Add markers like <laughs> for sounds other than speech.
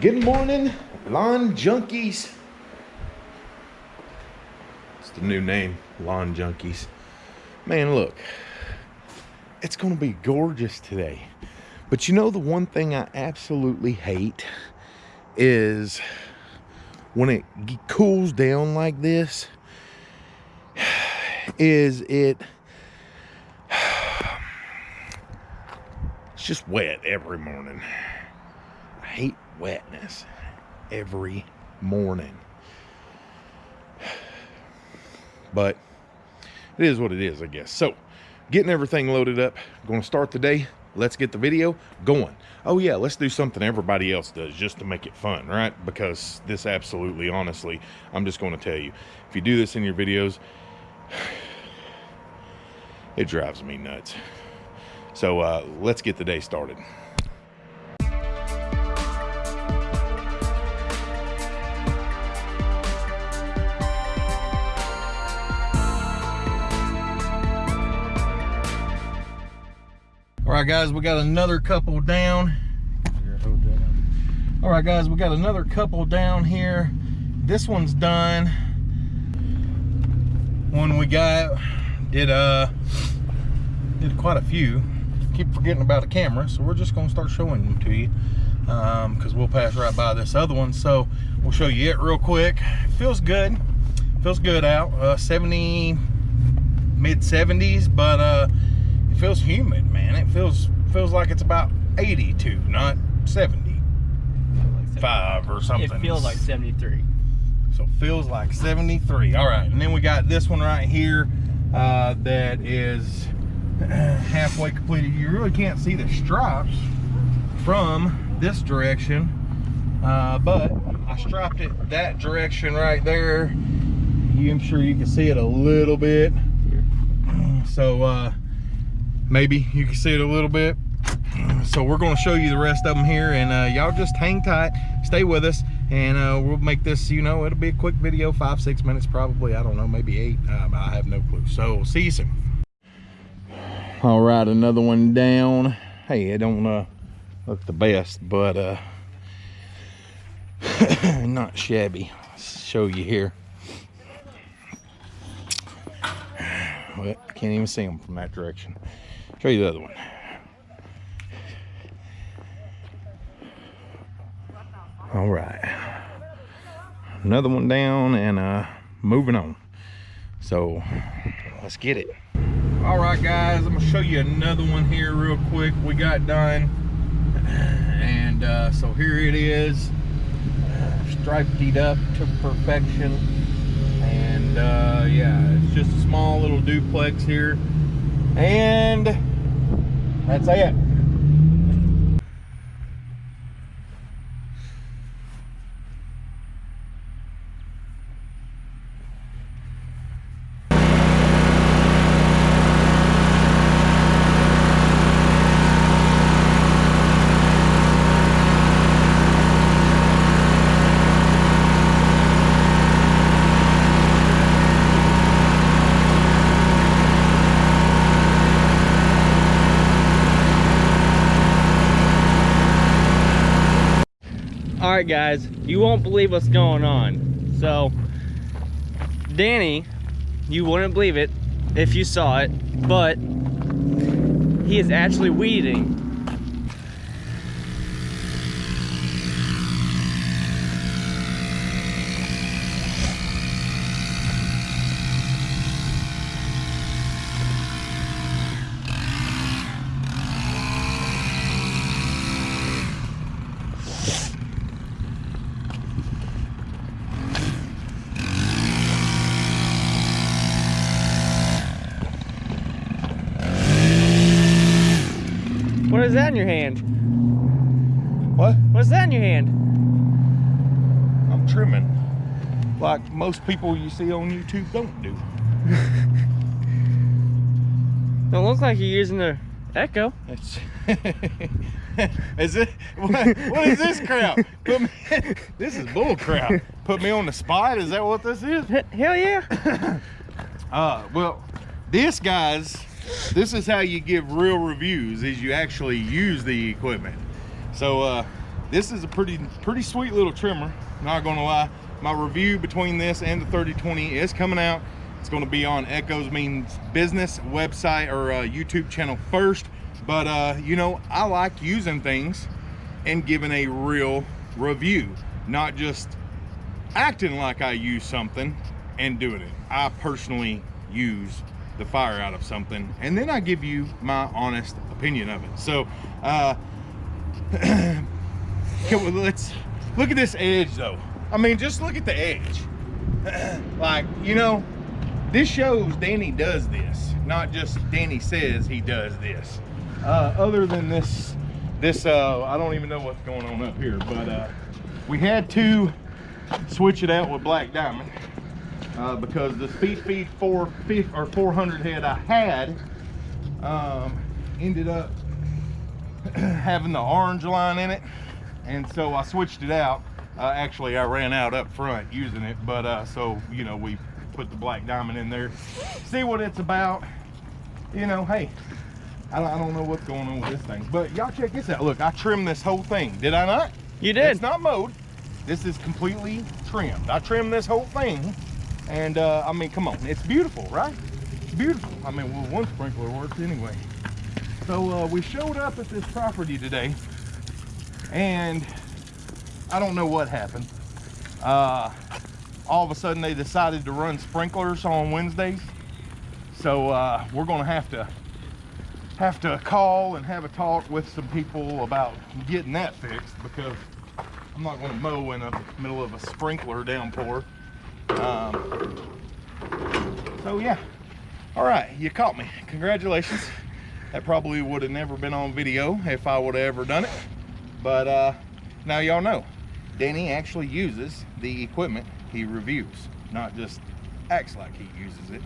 Good morning, lawn junkies. It's the new name, lawn junkies. Man, look, it's gonna be gorgeous today. But you know the one thing I absolutely hate is when it cools down like this, <sighs> is it <sighs> it's just wet every morning. Wetness every morning. But it is what it is, I guess. So, getting everything loaded up, going to start the day. Let's get the video going. Oh yeah, let's do something everybody else does just to make it fun, right? Because this absolutely, honestly, I'm just going to tell you, if you do this in your videos, <sighs> it drives me nuts. So uh, let's get the day started. Right, guys, we got another couple down. All right, guys, we got another couple down here. This one's done. One we got did uh did quite a few. Keep forgetting about a camera, so we're just gonna start showing them to you because um, we'll pass right by this other one. So we'll show you it real quick. Feels good. Feels good out. Uh, 70 mid 70s, but uh feels humid, man. It feels feels like it's about 82, not 75 or something. It feels like 73. So feels like 73. All right, and then we got this one right here uh, that is <clears throat> halfway completed. You really can't see the stripes from this direction, uh, but I striped it that direction right there. You, I'm sure you can see it a little bit. So uh, maybe you can see it a little bit. So we're going to show you the rest of them here and uh, y'all just hang tight stay with us and uh, we'll make this you know it'll be a quick video five six minutes probably i don't know maybe eight um, i have no clue. So see you soon. All right another one down. Hey it don't uh, look the best but uh <sighs> not shabby. Show you here. Well, can't even see them from that direction show you the other one. All right. Another one down and uh moving on. So let's get it. All right guys i'm gonna show you another one here real quick. We got done. And uh so here it is. Striped it up to perfection. And uh yeah it's just a small little duplex here. And that's it. All right guys. You won't believe what's going on. So danny you wouldn't believe it if you saw it but he is actually weeding is that in your hand? What? What's that in your hand? I'm trimming. Like most people you see on YouTube don't do. <laughs> Don't look like you're using the Echo. It's <laughs> is it what, what is this crap? Put me, <laughs> this is bull crap. Put me on the spot. Is that what this is? Hell yeah. <coughs> uh well, this guys this is how you give real reviews is you actually use the equipment. So uh this is a pretty pretty sweet little trimmer not gonna lie. My review between this and the 3020 is coming out. It's going to be on Echo's means business website or uh, youtube channel first. But uh, you know i like using things and giving a real review not just acting like i use something and doing it. I personally use the fire out of something and then i give you my honest opinion of it so uh <clears throat> let's look at this edge though. I mean, just look at the edge. <clears throat> like, you know, this shows Danny does this, not just Danny says he does this. Uh, other than this, this, uh, I don't even know what's going on up here, but uh, we had to switch it out with Black Diamond uh, because the Speed Feed 450 or 400 head I had um, ended up <clears throat> having the orange line in it and so I switched it out. Uh, actually, I ran out up front using it, but uh, so you know we put the black diamond in there, see what it's about. You know, hey, I don't, I don't know what's going on with this thing, but y'all check this out. Look, I trimmed this whole thing. Did I not? You did. It's not mowed. This is completely trimmed. I trimmed this whole thing, and uh, I mean, come on, it's beautiful, right? It's beautiful. I mean, well, one sprinkler works anyway. So uh, we showed up at this property today and I don't know what happened. Uh, all of a sudden they decided to run sprinklers on Wednesdays. So uh, we're gonna have to have to call and have a talk with some people about getting that fixed because I'm not gonna mow in the middle of a sprinkler downpour. Um, so yeah, all right, you caught me. Congratulations. That probably would have never been on video if I would have ever done it. But uh, now y'all know, Danny actually uses the equipment he reviews, not just acts like he uses it.